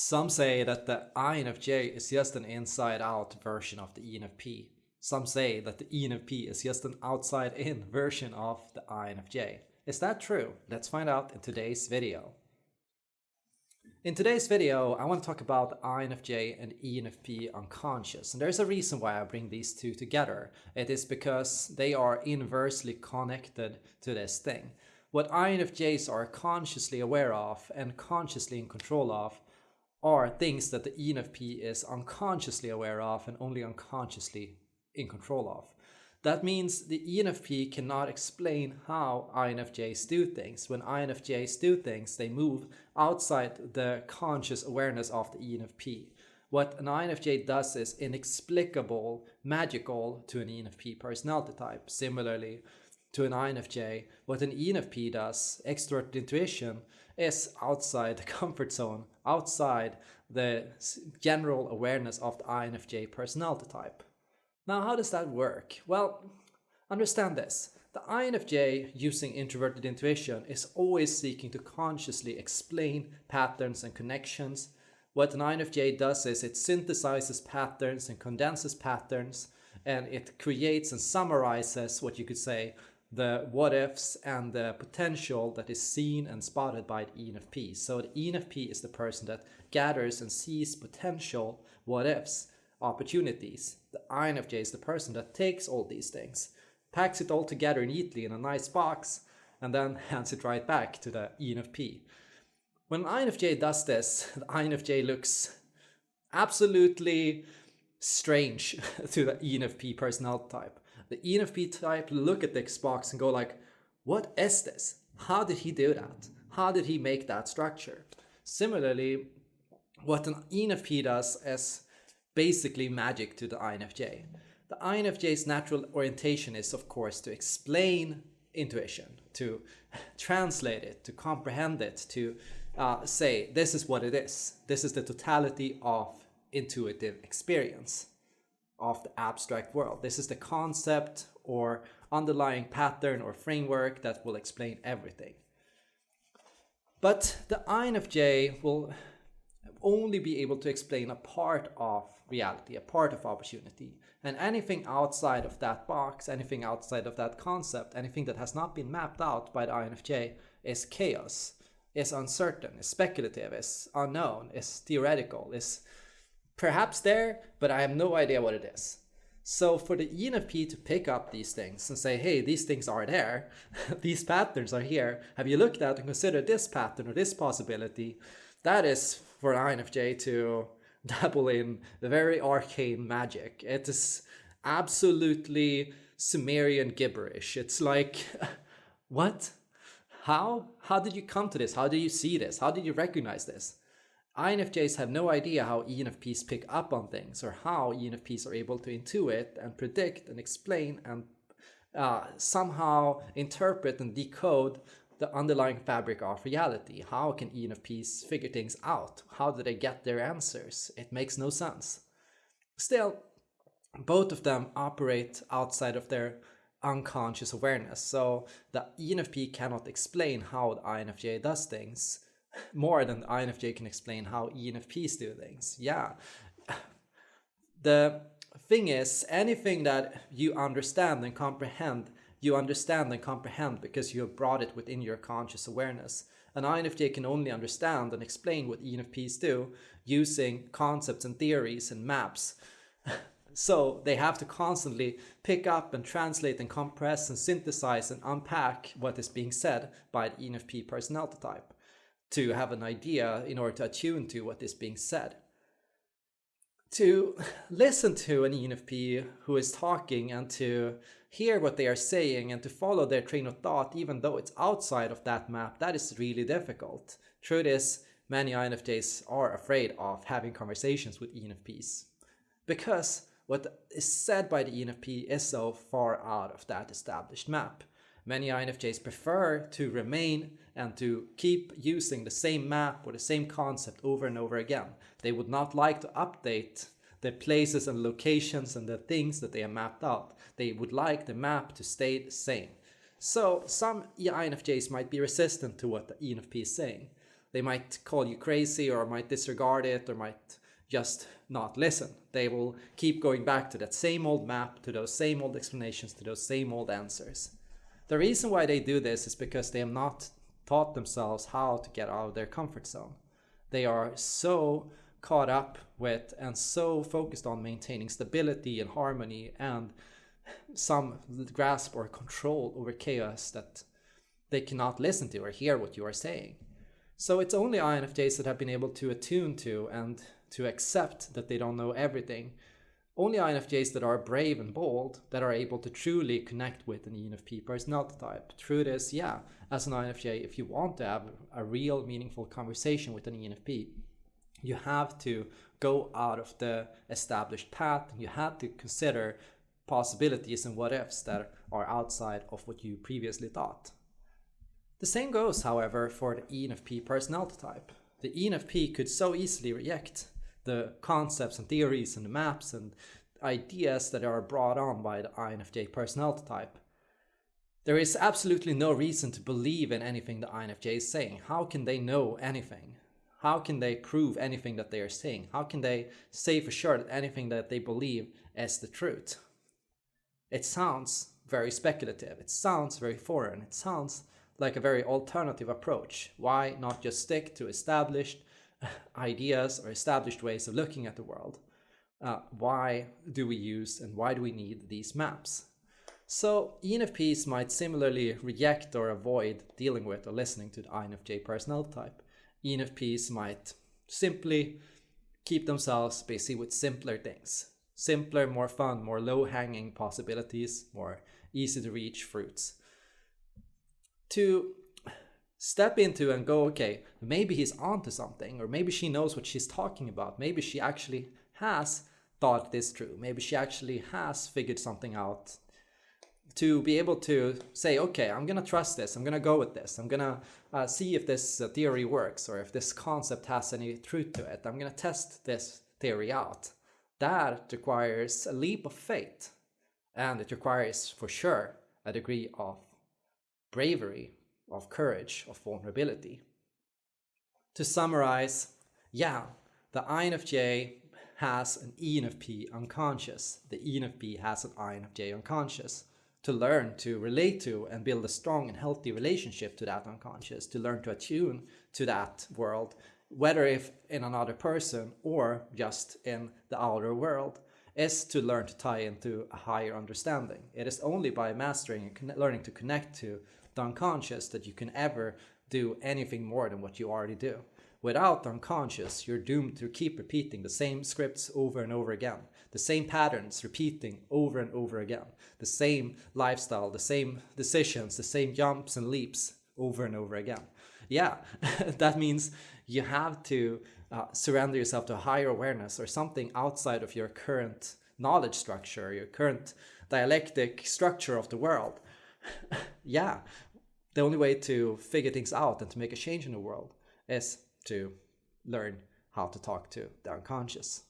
Some say that the INFJ is just an inside-out version of the ENFP. Some say that the ENFP is just an outside-in version of the INFJ. Is that true? Let's find out in today's video. In today's video, I want to talk about INFJ and ENFP unconscious. And there's a reason why I bring these two together. It is because they are inversely connected to this thing. What INFJs are consciously aware of and consciously in control of are things that the ENFP is unconsciously aware of and only unconsciously in control of. That means the ENFP cannot explain how INFJs do things. When INFJs do things, they move outside the conscious awareness of the ENFP. What an INFJ does is inexplicable, magical to an ENFP personality type. Similarly, to an INFJ, what an ENFP does, extroverted intuition, is outside the comfort zone, outside the general awareness of the INFJ personality type. Now, how does that work? Well, understand this. The INFJ using introverted intuition is always seeking to consciously explain patterns and connections. What an INFJ does is it synthesizes patterns and condenses patterns and it creates and summarizes what you could say the what ifs and the potential that is seen and spotted by the ENFP. So the ENFP is the person that gathers and sees potential what ifs, opportunities. The INFJ is the person that takes all these things, packs it all together neatly in a nice box, and then hands it right back to the ENFP. When INFJ does this, the INFJ looks absolutely strange to the ENFP personality type the ENFP type look at the Xbox and go like, what is this? How did he do that? How did he make that structure? Similarly, what an ENFP does is basically magic to the INFJ. The INFJ's natural orientation is, of course, to explain intuition, to translate it, to comprehend it, to uh, say, this is what it is. This is the totality of intuitive experience of the abstract world. This is the concept or underlying pattern or framework that will explain everything. But the INFJ will only be able to explain a part of reality, a part of opportunity. And anything outside of that box, anything outside of that concept, anything that has not been mapped out by the INFJ is chaos, is uncertain, is speculative, is unknown, is theoretical, is perhaps there, but I have no idea what it is. So for the ENFP to pick up these things and say, hey, these things are there, these patterns are here, have you looked at and considered this pattern or this possibility? That is for an INFJ to dabble in the very arcane magic. It is absolutely Sumerian gibberish. It's like, what? How? How did you come to this? How did you see this? How did you recognize this? INFJs have no idea how ENFPs pick up on things or how ENFPs are able to intuit and predict and explain and uh, somehow interpret and decode the underlying fabric of reality. How can ENFPs figure things out? How do they get their answers? It makes no sense. Still, both of them operate outside of their unconscious awareness. So the ENFP cannot explain how the INFJ does things more than INFJ can explain how ENFPs do things. Yeah. The thing is, anything that you understand and comprehend, you understand and comprehend because you have brought it within your conscious awareness. An INFJ can only understand and explain what ENFPs do using concepts and theories and maps. so they have to constantly pick up and translate and compress and synthesize and unpack what is being said by the ENFP personality type to have an idea in order to attune to what is being said. To listen to an ENFP who is talking and to hear what they are saying and to follow their train of thought, even though it's outside of that map, that is really difficult. Truth is, many INFJs are afraid of having conversations with ENFPs because what is said by the ENFP is so far out of that established map. Many INFJs prefer to remain and to keep using the same map or the same concept over and over again. They would not like to update the places and locations and the things that they have mapped out. They would like the map to stay the same. So some INFJs might be resistant to what the ENFP is saying. They might call you crazy or might disregard it or might just not listen. They will keep going back to that same old map, to those same old explanations, to those same old answers. The reason why they do this is because they have not taught themselves how to get out of their comfort zone. They are so caught up with and so focused on maintaining stability and harmony and some grasp or control over chaos that they cannot listen to or hear what you are saying. So it's only INFJs that have been able to attune to and to accept that they don't know everything. Only INFJs that are brave and bold that are able to truly connect with an ENFP personality type. Truth is, yeah, as an INFJ, if you want to have a real meaningful conversation with an ENFP, you have to go out of the established path. You have to consider possibilities and what ifs that are outside of what you previously thought. The same goes, however, for the ENFP personality type. The ENFP could so easily reject the concepts and theories and the maps and ideas that are brought on by the INFJ personality type. There is absolutely no reason to believe in anything the INFJ is saying. How can they know anything? How can they prove anything that they are saying? How can they say for sure that anything that they believe is the truth? It sounds very speculative. It sounds very foreign. It sounds like a very alternative approach. Why not just stick to established ideas or established ways of looking at the world. Uh, why do we use and why do we need these maps? So ENFPs might similarly reject or avoid dealing with or listening to the INFJ personality type. ENFPs might simply keep themselves busy with simpler things. Simpler, more fun, more low-hanging possibilities, more easy to reach fruits. To step into and go, okay, maybe he's onto something, or maybe she knows what she's talking about. Maybe she actually has thought this through. Maybe she actually has figured something out to be able to say, okay, I'm going to trust this. I'm going to go with this. I'm going to uh, see if this uh, theory works or if this concept has any truth to it. I'm going to test this theory out. That requires a leap of faith and it requires for sure a degree of bravery of courage, of vulnerability. To summarize, yeah, the INFJ has an ENFP unconscious. The ENFP has an INFJ unconscious. To learn to relate to and build a strong and healthy relationship to that unconscious, to learn to attune to that world, whether if in another person or just in the outer world, is to learn to tie into a higher understanding. It is only by mastering and learning to connect to the unconscious that you can ever do anything more than what you already do. Without the unconscious, you're doomed to keep repeating the same scripts over and over again, the same patterns repeating over and over again, the same lifestyle, the same decisions, the same jumps and leaps over and over again. Yeah, that means you have to uh, surrender yourself to a higher awareness or something outside of your current knowledge structure, your current dialectic structure of the world. yeah, the only way to figure things out and to make a change in the world is to learn how to talk to the unconscious.